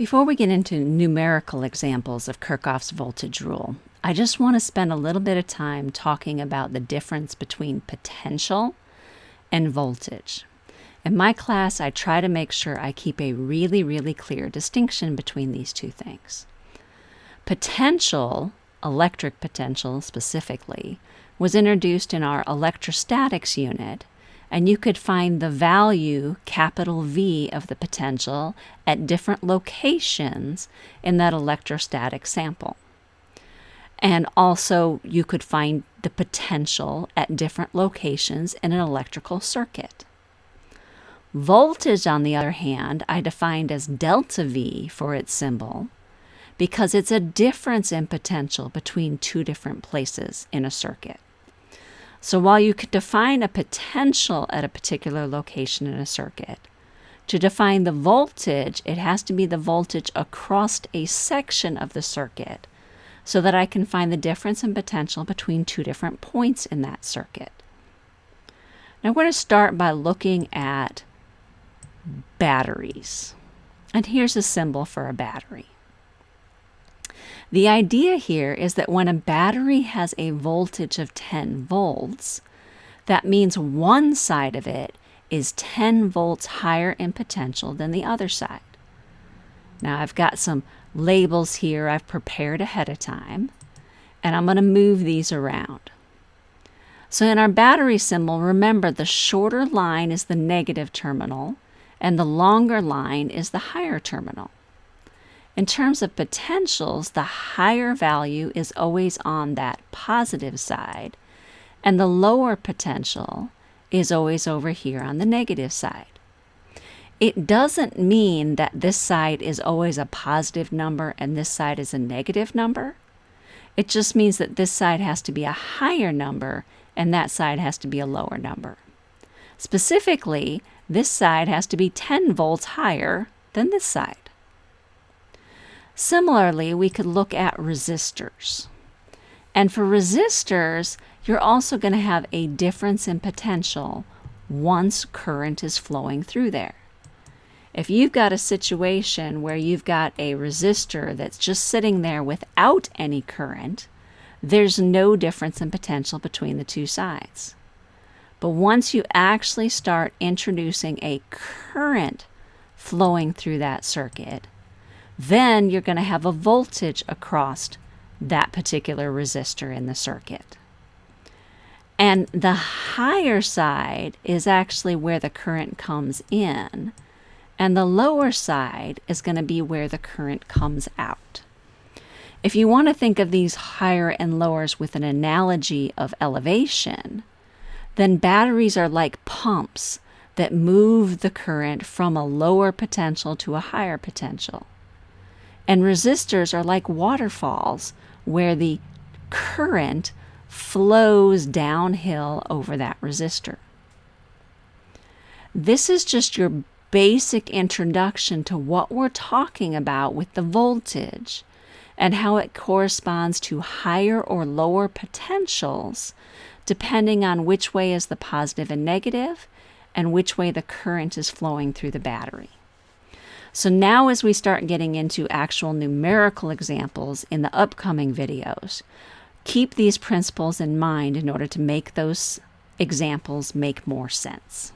Before we get into numerical examples of Kirchhoff's voltage rule, I just want to spend a little bit of time talking about the difference between potential and voltage. In my class, I try to make sure I keep a really, really clear distinction between these two things. Potential, electric potential specifically, was introduced in our electrostatics unit and you could find the value, capital V, of the potential at different locations in that electrostatic sample. And also, you could find the potential at different locations in an electrical circuit. Voltage, on the other hand, I defined as delta V for its symbol because it's a difference in potential between two different places in a circuit. So while you could define a potential at a particular location in a circuit, to define the voltage, it has to be the voltage across a section of the circuit so that I can find the difference in potential between two different points in that circuit. Now we're going to start by looking at batteries. And here's a symbol for a battery. The idea here is that when a battery has a voltage of 10 volts, that means one side of it is 10 volts higher in potential than the other side. Now I've got some labels here I've prepared ahead of time, and I'm going to move these around. So in our battery symbol, remember the shorter line is the negative terminal, and the longer line is the higher terminal. In terms of potentials, the higher value is always on that positive side, and the lower potential is always over here on the negative side. It doesn't mean that this side is always a positive number and this side is a negative number. It just means that this side has to be a higher number and that side has to be a lower number. Specifically, this side has to be 10 volts higher than this side. Similarly, we could look at resistors. And for resistors, you're also going to have a difference in potential once current is flowing through there. If you've got a situation where you've got a resistor that's just sitting there without any current, there's no difference in potential between the two sides. But once you actually start introducing a current flowing through that circuit, then you're going to have a voltage across that particular resistor in the circuit. And the higher side is actually where the current comes in, and the lower side is going to be where the current comes out. If you want to think of these higher and lowers with an analogy of elevation, then batteries are like pumps that move the current from a lower potential to a higher potential. And resistors are like waterfalls where the current flows downhill over that resistor. This is just your basic introduction to what we're talking about with the voltage and how it corresponds to higher or lower potentials depending on which way is the positive and negative and which way the current is flowing through the battery. So now as we start getting into actual numerical examples in the upcoming videos, keep these principles in mind in order to make those examples make more sense.